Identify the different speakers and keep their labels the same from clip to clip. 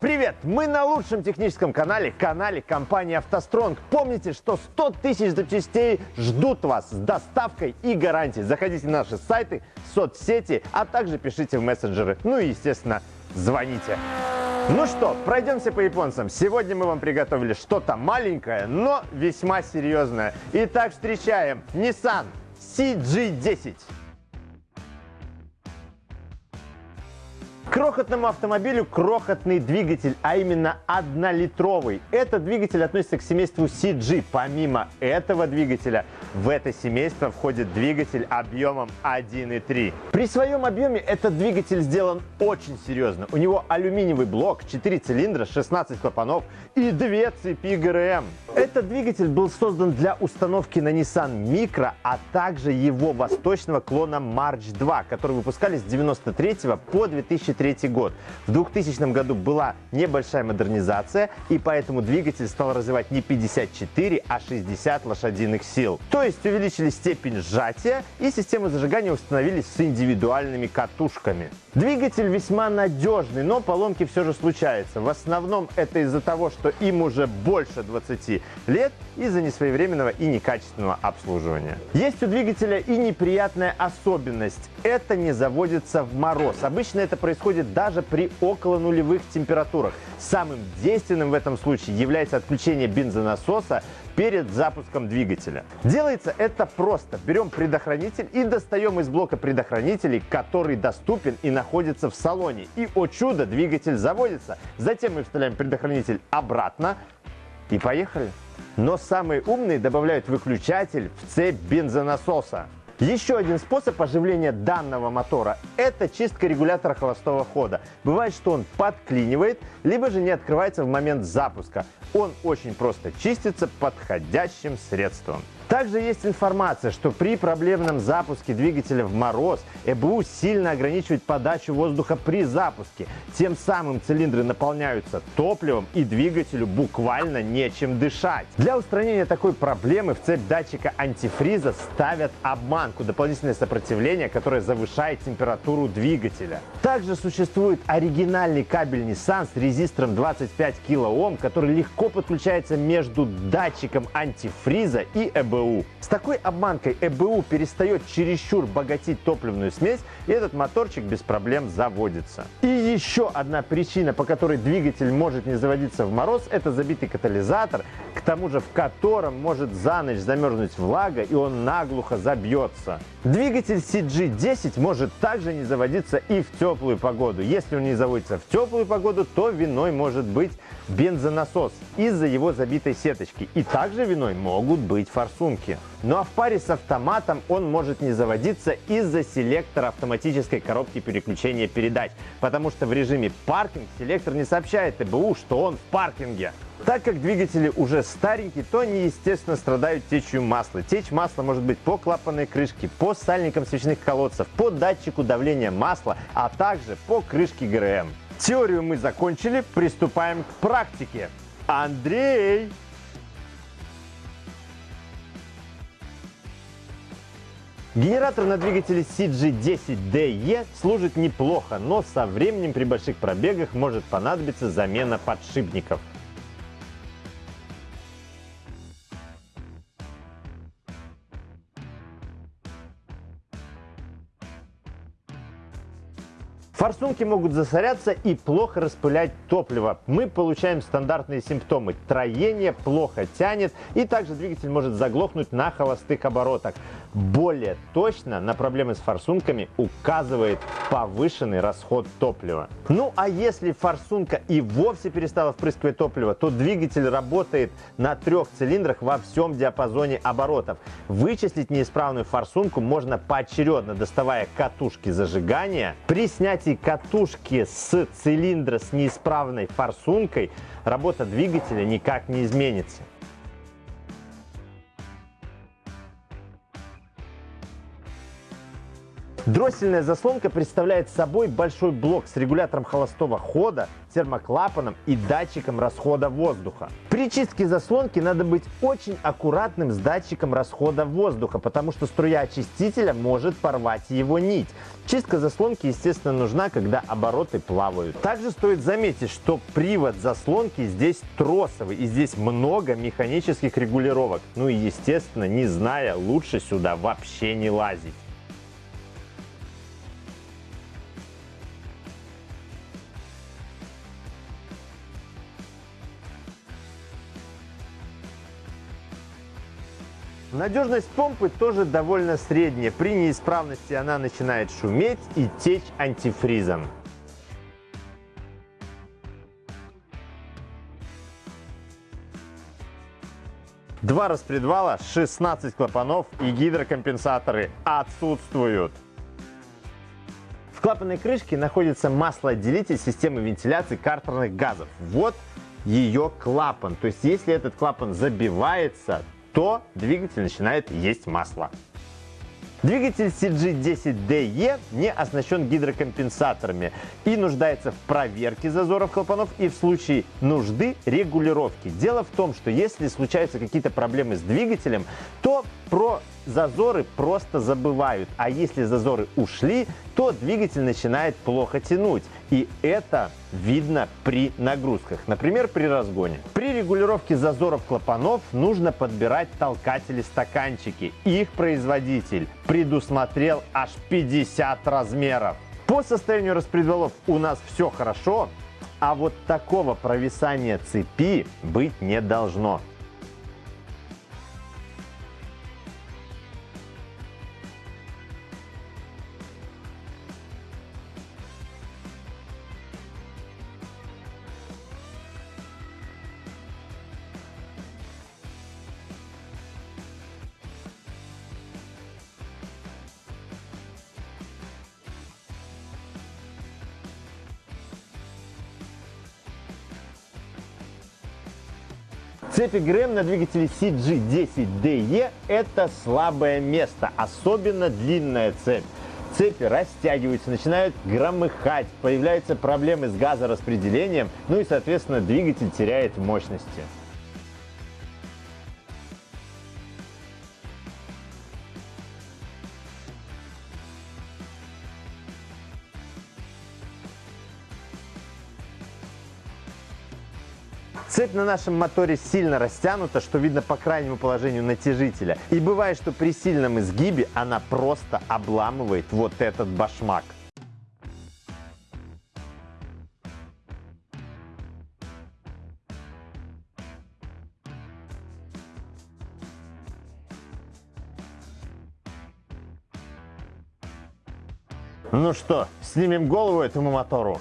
Speaker 1: Привет! Мы на лучшем техническом канале, канале компании «АвтоСтронг». Помните, что 100 тысяч запчастей ждут вас с доставкой и гарантией. Заходите на наши сайты, соцсети, а также пишите в мессенджеры. Ну и, естественно, звоните. Ну что, пройдемся по японцам. Сегодня мы вам приготовили что-то маленькое, но весьма серьезное. Итак, встречаем Nissan CG10. Крохотному автомобилю крохотный двигатель, а именно однолитровый. Этот двигатель относится к семейству CG. Помимо этого двигателя в это семейство входит двигатель объемом 1.3. При своем объеме этот двигатель сделан очень серьезно. У него алюминиевый блок, 4 цилиндра, 16 клапанов и 2 цепи ГРМ. Этот двигатель был создан для установки на Nissan Micro, а также его восточного клона March 2, который выпускали с 93 по 2003 2003 год. В 2000 году была небольшая модернизация, и поэтому двигатель стал развивать не 54, а 60 лошадиных сил. То есть увеличили степень сжатия, и систему зажигания установили с индивидуальными катушками. Двигатель весьма надежный, но поломки все же случаются. В основном это из-за того, что им уже больше 20 лет, из-за несвоевременного и некачественного обслуживания. Есть у двигателя и неприятная особенность. Это не заводится в мороз. Обычно это происходит даже при около нулевых температурах. Самым действенным в этом случае является отключение бензонасоса перед запуском двигателя. Делается это просто. Берем предохранитель и достаем из блока предохранителей, который доступен и находится в салоне. И, о чудо, двигатель заводится. Затем мы вставляем предохранитель обратно и поехали. Но самые умные добавляют выключатель в цепь бензонасоса. Еще один способ оживления данного мотора – это чистка регулятора холостого хода. Бывает, что он подклинивает, либо же не открывается в момент запуска. Он очень просто чистится подходящим средством. Также есть информация, что при проблемном запуске двигателя в мороз ЭБУ сильно ограничивает подачу воздуха при запуске. Тем самым цилиндры наполняются топливом и двигателю буквально нечем дышать. Для устранения такой проблемы в цепь датчика антифриза ставят обманку, дополнительное сопротивление, которое завышает температуру двигателя. Также существует оригинальный кабель Nissan с резистором 25 кОм, который легко подключается между датчиком антифриза и. ЭБУ. С такой обманкой ЭБУ перестает чересчур богатить топливную смесь, и этот моторчик без проблем заводится. И еще одна причина, по которой двигатель может не заводиться в мороз, это забитый катализатор, к тому же в котором может за ночь замерзнуть влага, и он наглухо забьется. Двигатель CG10 может также не заводиться и в теплую погоду. Если он не заводится в теплую погоду, то виной может быть бензонасос из-за его забитой сеточки. И также виной могут быть форсунки. Ну а в паре с автоматом он может не заводиться из-за селектора автоматической коробки переключения передач, потому что в режиме паркинг селектор не сообщает ТБУ, что он в паркинге. Так как двигатели уже старенькие, то они, естественно, страдают течью масла. Течь масла может быть по клапанной крышке, по сальникам свечных колодцев, по датчику давления масла, а также по крышке ГРМ. Теорию мы закончили, приступаем к практике. Андрей! Генератор на двигателе CG10DE служит неплохо, но со временем при больших пробегах может понадобиться замена подшипников. Форсунки могут засоряться и плохо распылять топливо. Мы получаем стандартные симптомы. Троение плохо тянет и также двигатель может заглохнуть на холостых оборотах. Более точно на проблемы с форсунками указывает повышенный расход топлива. Ну а если форсунка и вовсе перестала впрыскивать топливо, то двигатель работает на трех цилиндрах во всем диапазоне оборотов. Вычислить неисправную форсунку можно поочередно, доставая катушки зажигания. При снятии катушки с цилиндра с неисправной форсункой работа двигателя никак не изменится. Дроссельная заслонка представляет собой большой блок с регулятором холостого хода, термоклапаном и датчиком расхода воздуха. При чистке заслонки надо быть очень аккуратным с датчиком расхода воздуха, потому что струя очистителя может порвать его нить. Чистка заслонки, естественно, нужна, когда обороты плавают. Также стоит заметить, что привод заслонки здесь тросовый, и здесь много механических регулировок. Ну и, естественно, не зная, лучше сюда вообще не лазить. Надежность помпы тоже довольно средняя. При неисправности она начинает шуметь и течь антифризом. Два распредвала, 16 клапанов и гидрокомпенсаторы отсутствуют. В клапанной крышке находится маслоотделитель системы вентиляции картерных газов. Вот ее клапан. То есть, если этот клапан забивается, то двигатель начинает есть масло. Двигатель CG10DE не оснащен гидрокомпенсаторами и нуждается в проверке зазоров клапанов и в случае нужды регулировки. Дело в том, что если случаются какие-то проблемы с двигателем, то про зазоры просто забывают. А если зазоры ушли, то двигатель начинает плохо тянуть. И это видно при нагрузках, например, при разгоне. При регулировке зазоров клапанов нужно подбирать толкатели-стаканчики. Их производитель предусмотрел аж 50 размеров. По состоянию распредвалов у нас все хорошо, а вот такого провисания цепи быть не должно. Цепи ГРМ на двигателе CG10DE это слабое место, особенно длинная цепь. Цепи растягиваются, начинают громыхать, появляются проблемы с газораспределением, ну и, соответственно, двигатель теряет мощности. Цепь на нашем моторе сильно растянута, что видно по крайнему положению натяжителя. И бывает, что при сильном изгибе она просто обламывает вот этот башмак. Ну что, снимем голову этому мотору?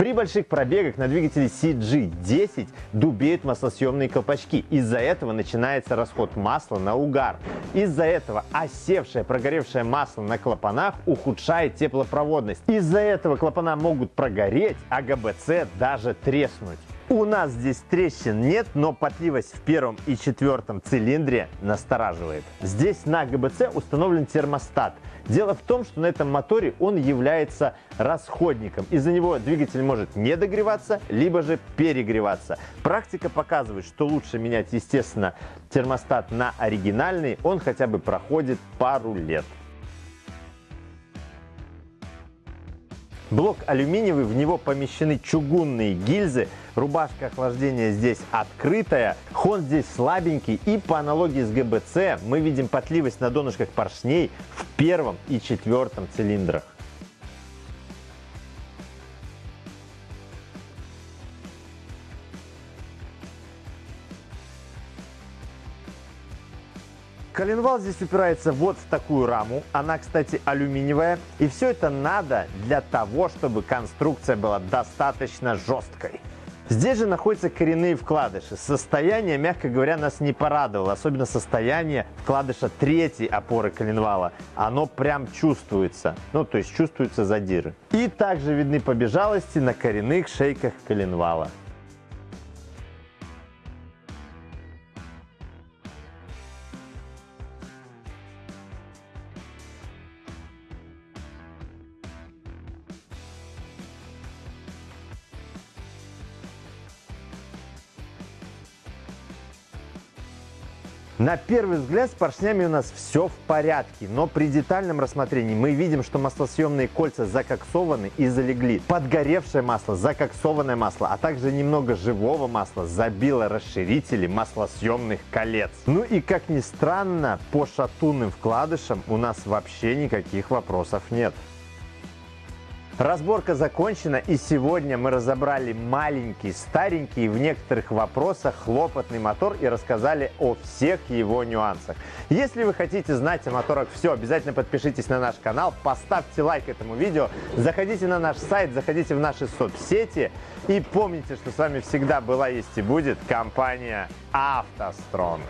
Speaker 1: При больших пробегах на двигателе CG10 дубеют маслосъемные колпачки. Из-за этого начинается расход масла на угар. Из-за этого осевшее прогоревшее масло на клапанах ухудшает теплопроводность. Из-за этого клапана могут прогореть, а ГБЦ даже треснуть. У нас здесь трещин нет, но потливость в первом и четвертом цилиндре настораживает. Здесь на ГБЦ установлен термостат. Дело в том, что на этом моторе он является расходником. Из-за него двигатель может не догреваться, либо же перегреваться. Практика показывает, что лучше менять, естественно, термостат на оригинальный. Он хотя бы проходит пару лет. Блок алюминиевый, в него помещены чугунные гильзы, рубашка охлаждения здесь открытая, хон здесь слабенький и по аналогии с ГБЦ мы видим потливость на донышках поршней в первом и четвертом цилиндрах. Коленвал здесь упирается вот в такую раму. Она, кстати, алюминиевая. И все это надо для того, чтобы конструкция была достаточно жесткой. Здесь же находятся коренные вкладыши. Состояние, мягко говоря, нас не порадовало. Особенно состояние вкладыша третьей опоры коленвала. Оно прям чувствуется. Ну, то есть чувствуются задиры. И также видны побежалости на коренных шейках коленвала. На первый взгляд с поршнями у нас все в порядке, но при детальном рассмотрении мы видим, что маслосъемные кольца закоксованы и залегли. Подгоревшее масло, закоксованное масло, а также немного живого масла забило расширители маслосъемных колец. Ну и как ни странно, по шатунным вкладышам у нас вообще никаких вопросов нет. Разборка закончена и сегодня мы разобрали маленький, старенький в некоторых вопросах хлопотный мотор и рассказали о всех его нюансах. Если вы хотите знать о моторах все, обязательно подпишитесь на наш канал, поставьте лайк этому видео, заходите на наш сайт, заходите в наши соцсети и помните, что с вами всегда была, есть и будет компания «АвтоСтронг».